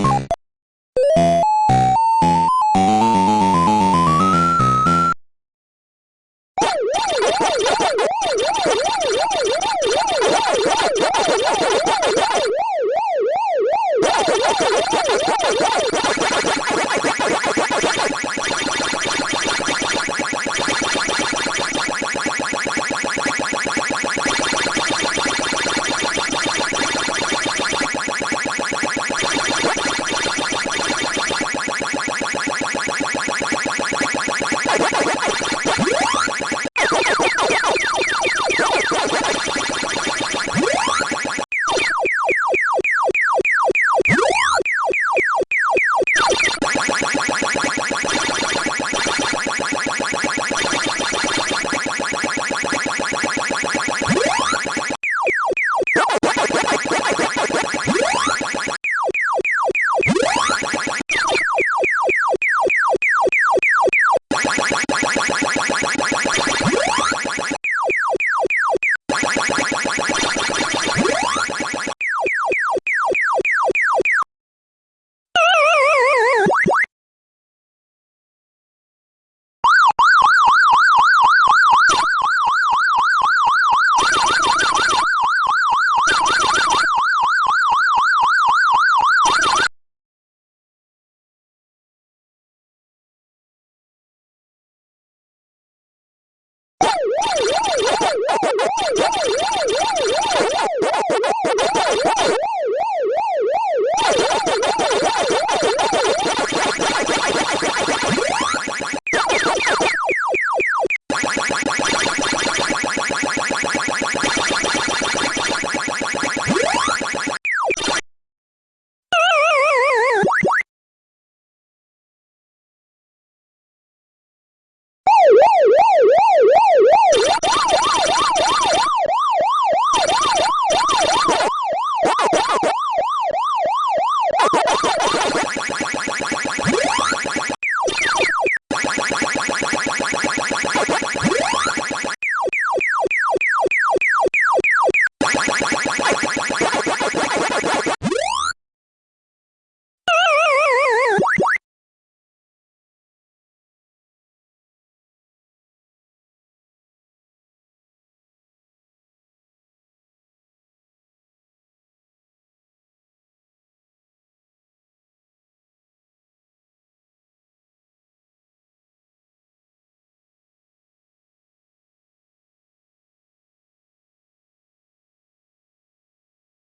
ねえ。